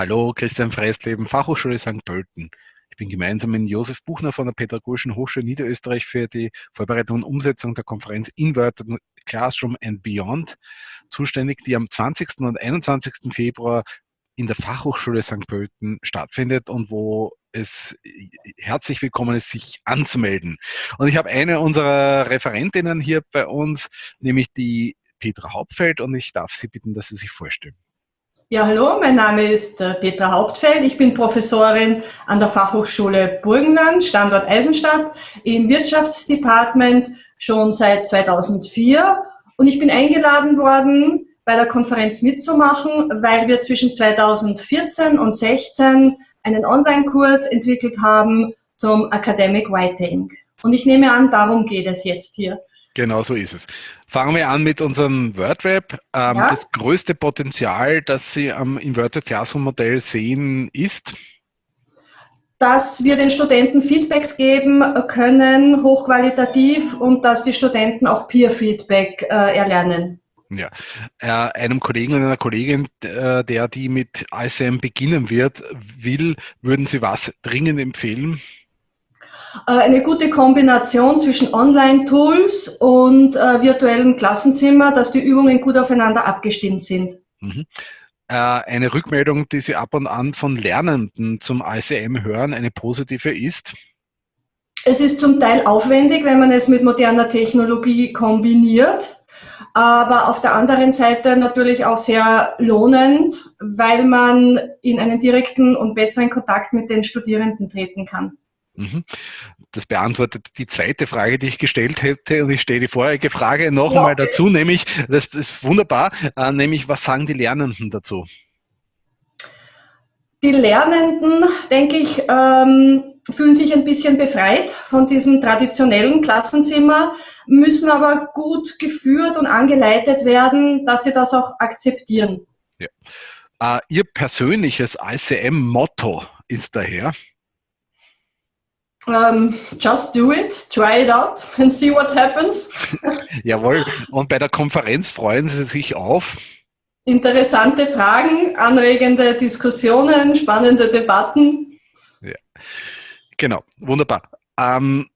Hallo, Christian Freisleben, Fachhochschule St. Pölten. Ich bin gemeinsam mit Josef Buchner von der Pädagogischen Hochschule Niederösterreich für die Vorbereitung und Umsetzung der Konferenz Inverted Classroom and Beyond zuständig, die am 20. und 21. Februar in der Fachhochschule St. Pölten stattfindet und wo es herzlich willkommen ist, sich anzumelden. Und ich habe eine unserer Referentinnen hier bei uns, nämlich die Petra Hauptfeld und ich darf Sie bitten, dass Sie sich vorstellen. Ja, hallo, mein Name ist äh, Petra Hauptfeld. Ich bin Professorin an der Fachhochschule Burgenland, Standort Eisenstadt, im Wirtschaftsdepartement schon seit 2004. Und ich bin eingeladen worden, bei der Konferenz mitzumachen, weil wir zwischen 2014 und 2016 einen Online-Kurs entwickelt haben zum Academic Writing. Und ich nehme an, darum geht es jetzt hier. Genau so ist es. Fangen wir an mit unserem WordWeb. Ähm, ja. Das größte Potenzial, das Sie am Inverted Classroom Modell sehen, ist? Dass wir den Studenten Feedbacks geben können, hochqualitativ, und dass die Studenten auch Peer-Feedback äh, erlernen. Ja, äh, einem Kollegen und einer Kollegin, äh, der die mit ICM beginnen wird, will, würden Sie was dringend empfehlen? Äh, eine gute Kombination zwischen Online-Tools und äh, virtuellem Klassenzimmer, dass die Übungen gut aufeinander abgestimmt sind. Mhm. Äh, eine Rückmeldung, die Sie ab und an von Lernenden zum ICM hören, eine positive ist? Es ist zum Teil aufwendig, wenn man es mit moderner Technologie kombiniert, aber auf der anderen Seite natürlich auch sehr lohnend, weil man in einen direkten und besseren Kontakt mit den Studierenden treten kann. Mhm. Das beantwortet die zweite Frage, die ich gestellt hätte und ich stelle die vorherige Frage noch ja, einmal dazu, nämlich, das ist wunderbar, äh, nämlich was sagen die Lernenden dazu? Die Lernenden, denke ich, ähm, fühlen sich ein bisschen befreit von diesem traditionellen Klassenzimmer, müssen aber gut geführt und angeleitet werden, dass sie das auch akzeptieren. Ja. Äh, Ihr persönliches ICM-Motto ist daher? Um, ähm, just do it, try it out and see what happens. Jawohl, und bei der Konferenz freuen Sie sich auf? Interessante Fragen, anregende Diskussionen, spannende Debatten. Ja. Genau, wunderbar. Ähm,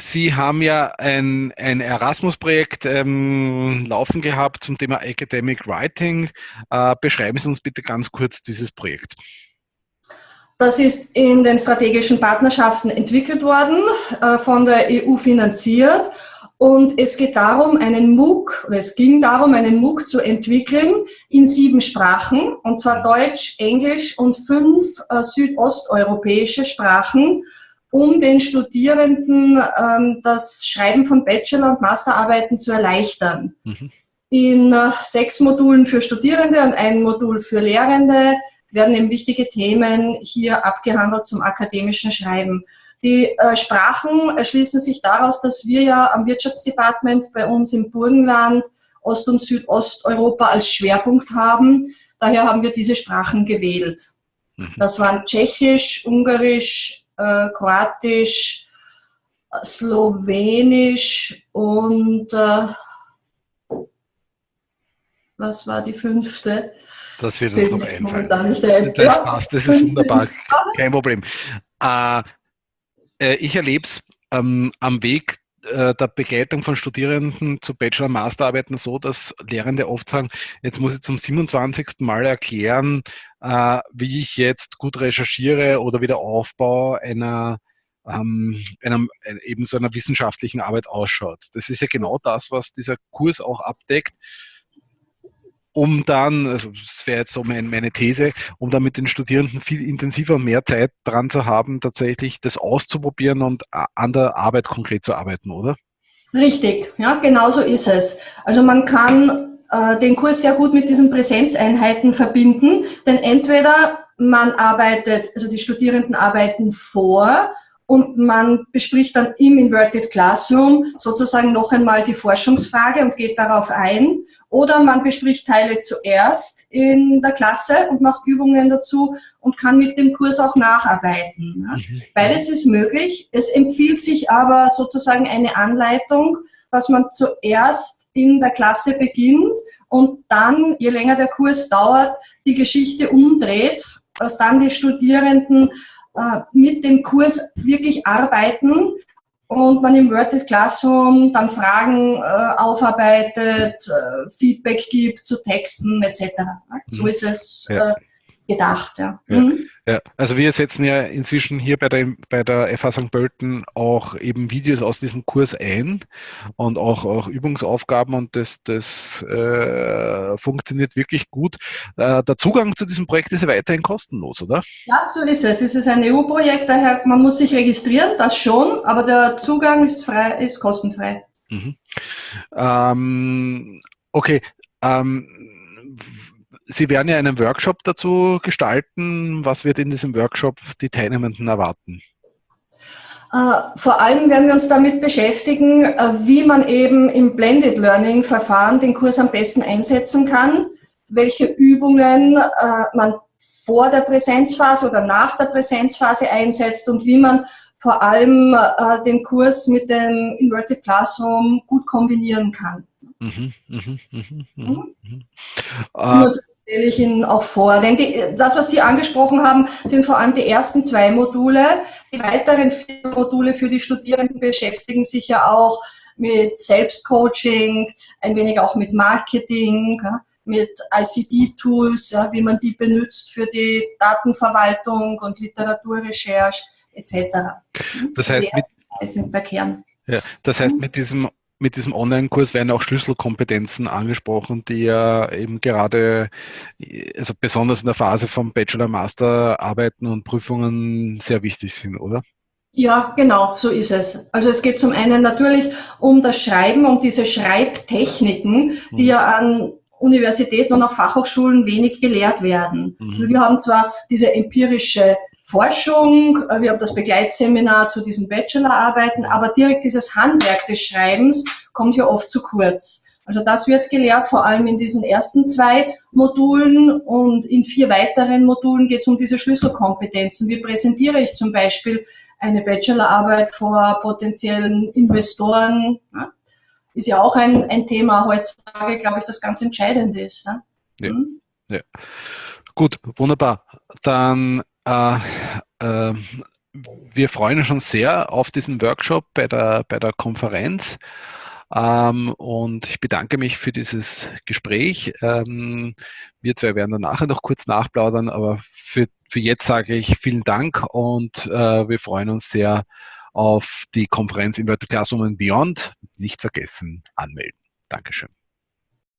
Sie haben ja ein, ein Erasmus-Projekt ähm, laufen gehabt zum Thema Academic Writing. Äh, beschreiben Sie uns bitte ganz kurz dieses Projekt. Das ist in den strategischen Partnerschaften entwickelt worden, äh, von der EU finanziert. Und es geht darum, einen MOOC, oder es ging darum, einen MOOC zu entwickeln in sieben Sprachen, und zwar Deutsch, Englisch und fünf äh, südosteuropäische Sprachen, um den Studierenden ähm, das Schreiben von Bachelor- und Masterarbeiten zu erleichtern. Mhm. In äh, sechs Modulen für Studierende und ein Modul für Lehrende werden eben wichtige Themen hier abgehandelt zum akademischen Schreiben. Die äh, Sprachen erschließen sich daraus, dass wir ja am Wirtschaftsdepartement bei uns im Burgenland Ost- und Südosteuropa als Schwerpunkt haben. Daher haben wir diese Sprachen gewählt. Mhm. Das waren Tschechisch, Ungarisch, äh, Kroatisch, Slowenisch und äh, was war die fünfte? Das wird uns noch einfallen. Das passt, das ist wunderbar, kein Problem. Äh, äh, ich erlebe es ähm, am Weg äh, der Begleitung von Studierenden zu Bachelor- und Masterarbeiten so, dass Lehrende oft sagen, jetzt muss ich zum 27. Mal erklären, äh, wie ich jetzt gut recherchiere oder wie der Aufbau einer ähm, einem, äh, eben so einer wissenschaftlichen Arbeit ausschaut. Das ist ja genau das, was dieser Kurs auch abdeckt um dann, also das wäre jetzt so mein, meine These, um dann mit den Studierenden viel intensiver mehr Zeit dran zu haben, tatsächlich das auszuprobieren und an der Arbeit konkret zu arbeiten, oder? Richtig, ja, genau so ist es. Also man kann äh, den Kurs sehr gut mit diesen Präsenzeinheiten verbinden, denn entweder man arbeitet, also die Studierenden arbeiten vor und man bespricht dann im Inverted Classroom sozusagen noch einmal die Forschungsfrage und geht darauf ein. Oder man bespricht Teile zuerst in der Klasse und macht Übungen dazu und kann mit dem Kurs auch nacharbeiten. Mhm. Beides ist möglich. Es empfiehlt sich aber sozusagen eine Anleitung, dass man zuerst in der Klasse beginnt und dann, je länger der Kurs dauert, die Geschichte umdreht dass dann die Studierenden äh, mit dem Kurs wirklich arbeiten und man im Worded Classroom dann Fragen äh, aufarbeitet, äh, Feedback gibt zu Texten etc. So mhm. ist es ja. Gedacht. Ja. Ja, mhm. ja. Also wir setzen ja inzwischen hier bei der, bei der FH St. Pölten auch eben Videos aus diesem Kurs ein und auch, auch Übungsaufgaben und das, das äh, funktioniert wirklich gut. Äh, der Zugang zu diesem Projekt ist ja weiterhin kostenlos, oder? Ja, so ist es. Es ist ein EU-Projekt, daher man muss sich registrieren, das schon, aber der Zugang ist frei, ist kostenfrei. Mhm. Ähm, okay. Ähm, Sie werden ja einen Workshop dazu gestalten. Was wird in diesem Workshop die Teilnehmenden erwarten? Äh, vor allem werden wir uns damit beschäftigen, äh, wie man eben im Blended Learning Verfahren den Kurs am besten einsetzen kann, welche Übungen äh, man vor der Präsenzphase oder nach der Präsenzphase einsetzt und wie man vor allem den Kurs mit dem Inverted Classroom gut kombinieren kann. Mhm, mh, mh, mh, mhm. Äh, stelle ich Ihnen auch vor. Denn die, das, was Sie angesprochen haben, sind vor allem die ersten zwei Module. Die weiteren vier Module für die Studierenden beschäftigen sich ja auch mit Selbstcoaching, ein wenig auch mit Marketing, mit ICD-Tools, wie man die benutzt für die Datenverwaltung und Literaturrecherche etc. Das heißt, mit, sind der Kern. Ja, das heißt, mit diesem mit diesem Online-Kurs werden auch Schlüsselkompetenzen angesprochen, die ja eben gerade, also besonders in der Phase vom Bachelor, Master Arbeiten und Prüfungen sehr wichtig sind, oder? Ja, genau, so ist es. Also es geht zum einen natürlich um das Schreiben, um diese Schreibtechniken, die mhm. ja an Universitäten und auch Fachhochschulen wenig gelehrt werden. Mhm. Wir haben zwar diese empirische Forschung, äh, wir haben das Begleitseminar zu diesen Bachelorarbeiten, aber direkt dieses Handwerk des Schreibens kommt ja oft zu kurz. Also das wird gelehrt, vor allem in diesen ersten zwei Modulen und in vier weiteren Modulen geht es um diese Schlüsselkompetenzen. Wie präsentiere ich zum Beispiel eine Bachelorarbeit vor potenziellen Investoren? Ist ja auch ein, ein Thema heutzutage, glaube ich, das ganz entscheidend ist. Ja. Ja. Hm? ja. Gut, wunderbar. Dann äh, äh, wir freuen uns schon sehr auf diesen Workshop bei der, bei der Konferenz. Ähm, und ich bedanke mich für dieses Gespräch. Ähm, wir zwei werden dann nachher noch kurz nachplaudern, aber für, für jetzt sage ich vielen Dank und äh, wir freuen uns sehr auf die Konferenz Inverted Classroom and Beyond. Nicht vergessen, anmelden. Dankeschön.